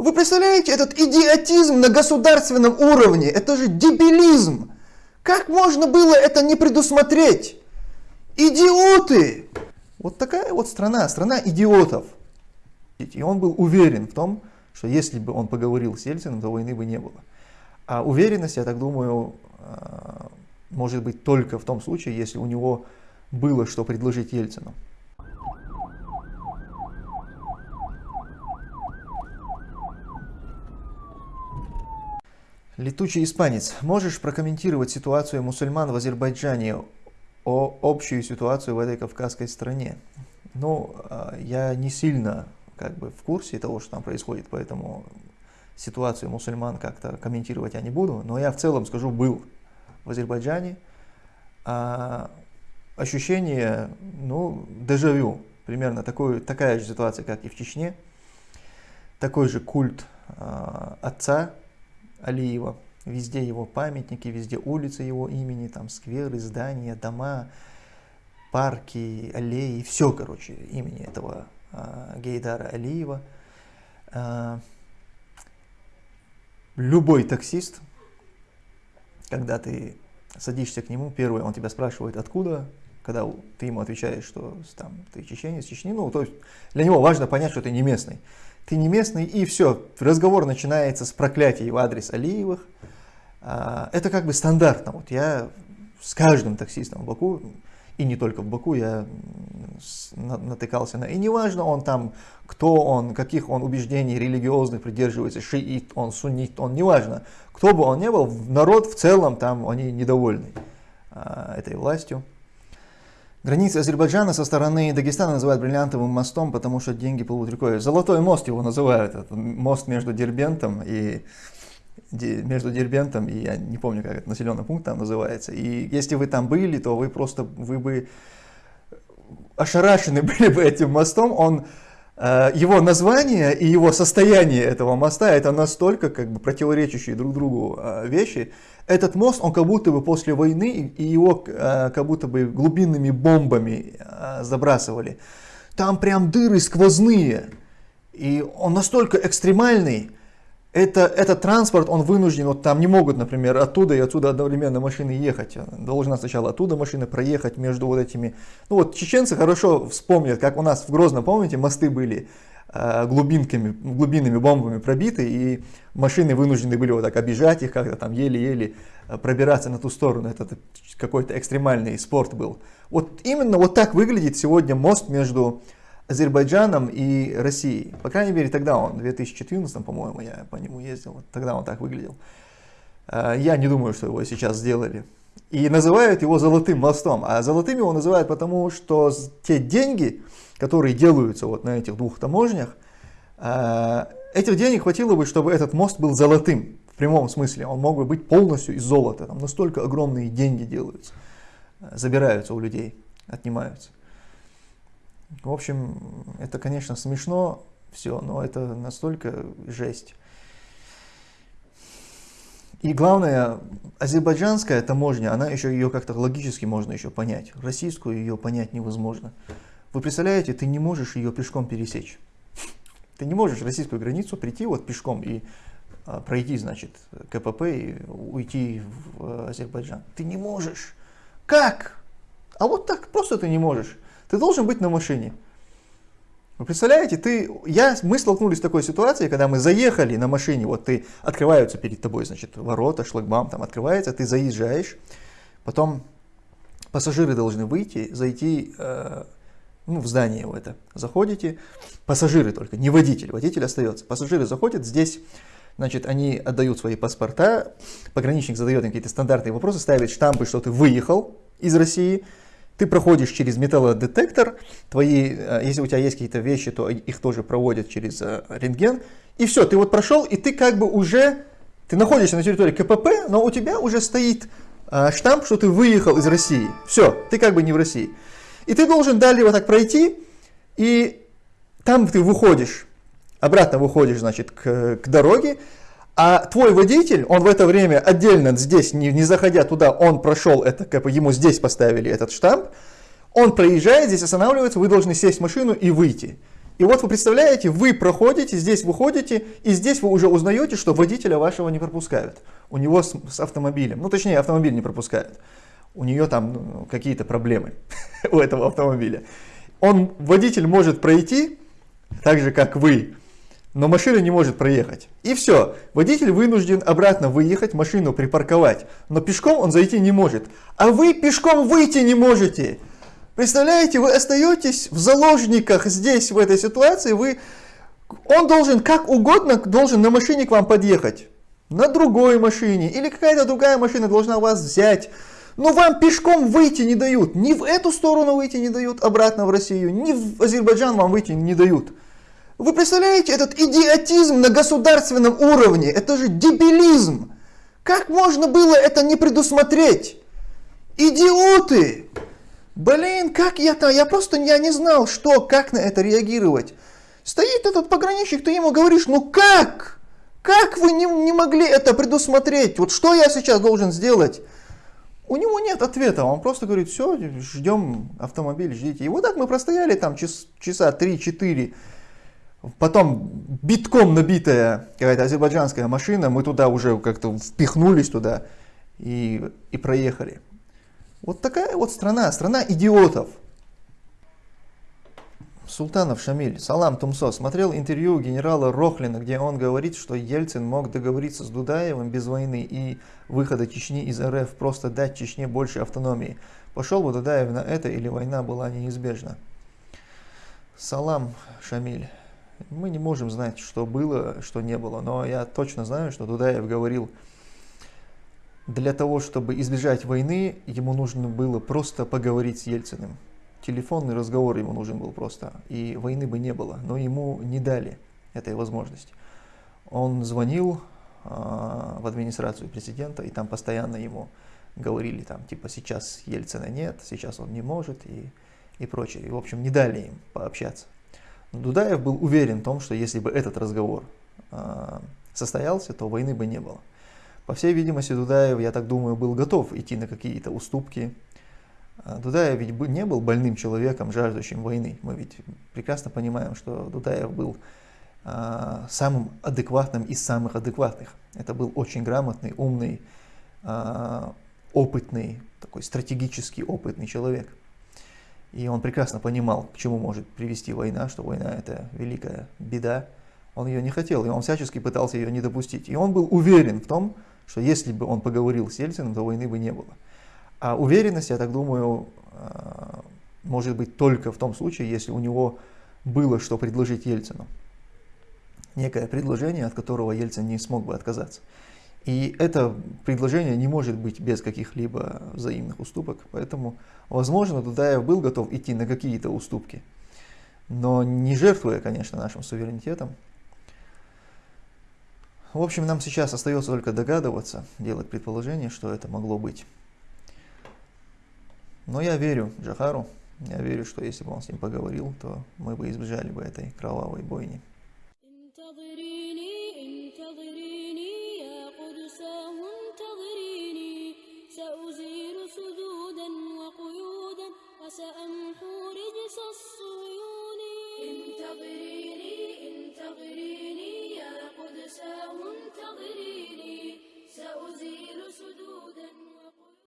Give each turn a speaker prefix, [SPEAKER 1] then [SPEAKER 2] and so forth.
[SPEAKER 1] Вы представляете, этот идиотизм на государственном уровне, это же дебилизм. Как можно было это не предусмотреть? Идиоты! Вот такая вот страна, страна идиотов. И он был уверен в том, что если бы он поговорил с Ельциным, то войны бы не было. А уверенность, я так думаю, а, может быть только в том случае, если у него было что предложить Ельцину. Летучий испанец, можешь прокомментировать ситуацию мусульман в Азербайджане, о общую ситуацию в этой кавказской стране? Ну, а, я не сильно как бы в курсе того, что там происходит, поэтому ситуацию мусульман как-то комментировать я не буду, но я в целом скажу, был в Азербайджане, а, ощущение, ну, дежавю, примерно такой, такая же ситуация, как и в Чечне, такой же культ а, отца Алиева, везде его памятники, везде улицы его имени, там скверы, здания, дома, парки, аллеи, все, короче, имени этого а, Гейдара Алиева. А, любой таксист, когда ты садишься к нему, первое, он тебя спрашивает, откуда, когда ты ему отвечаешь, что там, ты чеченец, Чечни, ну, то есть для него важно понять, что ты не местный ты не местный, и все, разговор начинается с проклятий в адрес Алиевых. А, это как бы стандартно. Вот я с каждым таксистом в Баку, и не только в Баку, я натыкался на... И неважно он там, кто он, каких он убеждений религиозных придерживается, шиит он, суннит он, неважно. Кто бы он ни был, народ в целом там, они недовольны а, этой властью. Границы Азербайджана со стороны Дагестана называют бриллиантовым мостом, потому что деньги плывут рекой. Золотой мост его называют. Это мост между Дербентом и между Дербентом и я не помню, как это населенный пункт там называется. И если вы там были, то вы просто вы бы ошарашены были бы этим мостом. Он его название и его состояние этого моста это настолько как бы противоречащие друг другу э, вещи. Этот мост, он как будто бы после войны, и его э, как будто бы глубинными бомбами забрасывали. Там прям дыры сквозные. И он настолько экстремальный, это, этот транспорт, он вынужден, вот там не могут, например, оттуда и отсюда одновременно машины ехать. Должна сначала оттуда машина проехать между вот этими... Ну вот чеченцы хорошо вспомнят, как у нас в Грозном, помните, мосты были э, глубинками, глубинными бомбами пробиты, и машины вынуждены были вот так обижать их, как-то там еле-еле э, пробираться на ту сторону. Это какой-то экстремальный спорт был. Вот именно вот так выглядит сегодня мост между Азербайджаном и Россией. По крайней мере, тогда он, в 2014, по-моему, я по нему ездил, тогда он так выглядел. А, я не думаю, что его сейчас сделали. И называют его золотым мостом. А золотым его называют потому, что те деньги, которые делаются вот на этих двух таможнях, а, этих денег хватило бы, чтобы этот мост был золотым. В прямом смысле. Он мог бы быть полностью из золота. Там настолько огромные деньги делаются. Забираются у людей, отнимаются. В общем, это, конечно, смешно все, но это настолько жесть. И главное, азербайджанская таможня, она еще ее как-то логически можно еще понять. Российскую ее понять невозможно. Вы представляете, ты не можешь ее пешком пересечь. Ты не можешь российскую границу прийти вот пешком и а, пройти, значит, КПП и уйти в Азербайджан. Ты не можешь. Как? А вот так просто ты не можешь. Ты должен быть на машине. Вы представляете, ты, я, мы столкнулись с такой ситуацией, когда мы заехали на машине, вот ты, открываются перед тобой, значит, ворота, шлагбаум там открывается, ты заезжаешь, потом пассажиры должны выйти, зайти э, ну, в здание в это, заходите, пассажиры только, не водитель, водитель остается, пассажиры заходят, здесь, значит, они отдают свои паспорта, пограничник задает им какие-то стандартные вопросы, ставит штампы, что ты выехал из России, ты проходишь через металлодетектор, твои, э, если у тебя есть какие-то вещи, то их тоже проводят через э, рентген, и все, ты вот прошел, и ты как бы уже, ты находишься на территории КПП, но у тебя уже стоит э, штамп, что ты выехал из России. Все, ты как бы не в России. И ты должен далее вот так пройти, и там ты выходишь, обратно выходишь, значит, к, к дороге, а твой водитель, он в это время отдельно здесь, не, не заходя туда, он прошел это, как бы ему здесь поставили этот штамп, он проезжает, здесь останавливается, вы должны сесть в машину и выйти. И вот вы представляете, вы проходите, здесь выходите, и здесь вы уже узнаете, что водителя вашего не пропускают. У него с, с автомобилем, ну точнее автомобиль не пропускают. У нее там ну, какие-то проблемы у этого автомобиля. Он, водитель может пройти, так же как вы, но машина не может проехать. И все, водитель вынужден обратно выехать, машину припарковать, но пешком он зайти не может. А вы пешком выйти не можете. Представляете, вы остаетесь в заложниках здесь, в этой ситуации, вы, он должен как угодно, должен на машине к вам подъехать, на другой машине, или какая-то другая машина должна вас взять, но вам пешком выйти не дают, ни в эту сторону выйти не дают, обратно в Россию, ни в Азербайджан вам выйти не дают. Вы представляете этот идиотизм на государственном уровне? Это же дебилизм. Как можно было это не предусмотреть? Идиоты! Блин, как я-то, я просто я не знал, что, как на это реагировать. Стоит этот пограничник, ты ему говоришь, ну как? Как вы не, не могли это предусмотреть? Вот что я сейчас должен сделать? У него нет ответа, он просто говорит, все, ждем автомобиль, ждите. И вот так мы простояли там час, часа 3-4, Потом битком набитая какая-то азербайджанская машина, мы туда уже как-то впихнулись туда и, и проехали. Вот такая вот страна, страна идиотов. Султанов Шамиль, Салам Тумсо, смотрел интервью генерала Рохлина, где он говорит, что Ельцин мог договориться с Дудаевым без войны и выхода Чечни из РФ, просто дать Чечне больше автономии. Пошел бы Дудаев на это или война была неизбежна? Салам Шамиль. Мы не можем знать, что было, что не было, но я точно знаю, что Дудаев говорил, для того, чтобы избежать войны, ему нужно было просто поговорить с Ельциным. Телефонный разговор ему нужен был просто, и войны бы не было, но ему не дали этой возможности. Он звонил э, в администрацию президента, и там постоянно ему говорили, там, типа, сейчас Ельцина нет, сейчас он не может, и, и прочее. И, в общем, не дали им пообщаться. Дудаев был уверен в том, что если бы этот разговор э, состоялся, то войны бы не было. По всей видимости, Дудаев, я так думаю, был готов идти на какие-то уступки. А Дудаев ведь не был больным человеком, жаждущим войны. Мы ведь прекрасно понимаем, что Дудаев был э, самым адекватным из самых адекватных. Это был очень грамотный, умный, опытный, такой стратегически опытный человек. И он прекрасно понимал, к чему может привести война, что война это великая беда. Он ее не хотел, и он всячески пытался ее не допустить. И он был уверен в том, что если бы он поговорил с Ельциным, то войны бы не было. А уверенность, я так думаю, а, может быть только в том случае, если у него было что предложить Ельцину. Некое предложение, от которого Ельцин не смог бы отказаться. И это предложение не может быть без каких-либо взаимных уступок, поэтому, возможно, Дудаев был готов идти на какие-то уступки, но не жертвуя, конечно, нашим суверенитетом. В общем, нам сейчас остается только догадываться, делать предположение, что это могло быть. Но я верю Джахару, я верю, что если бы он с ним поговорил, то мы бы избежали бы этой кровавой бойни.